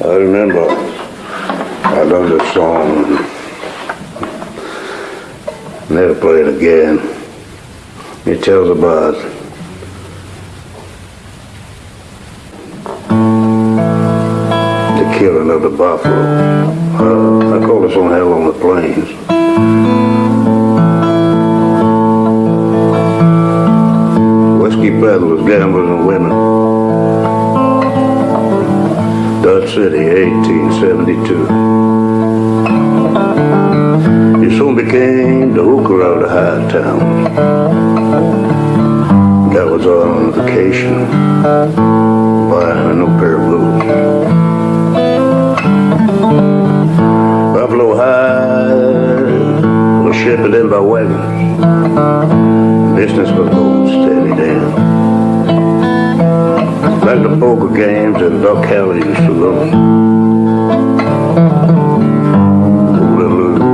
I remember I learned this song. Never play it again. It tells about the killing of the buffalo. Uh, I call this one Hell on the Plains. Whiskey peddlers, gamblers, and women. City, 1872. He soon became the hooker of the high town. That was on vacation, buying a new pair of boots. Buffalo High was shipped in by wagons. Business was going steady then. Like the poker games and Duck Alley saloon. Who will lose?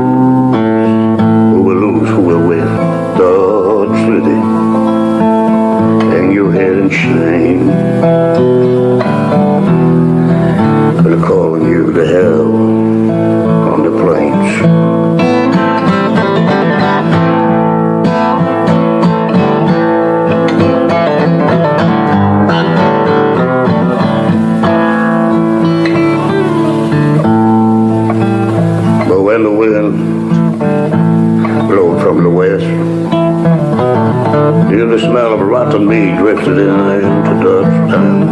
The west, till the smell of rotten meat drifted in into Dutchtown.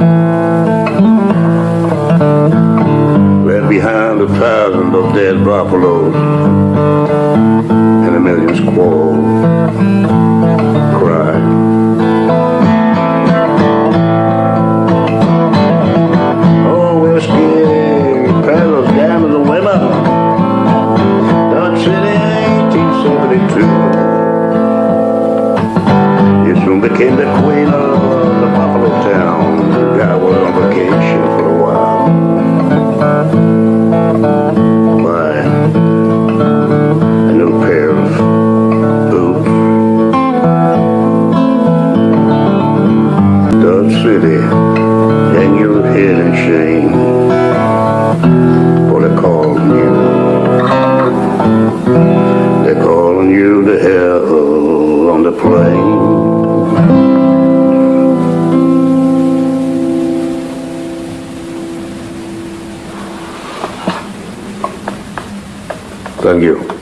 Left behind a thousand of dead buffaloes and a million squaws became the queen of the Buffalo town. Got was on vacation for a while. A new pair of boots. Dodge City, hang your head in shame. For they calling you. They're calling you to hell on the plain. Thank you.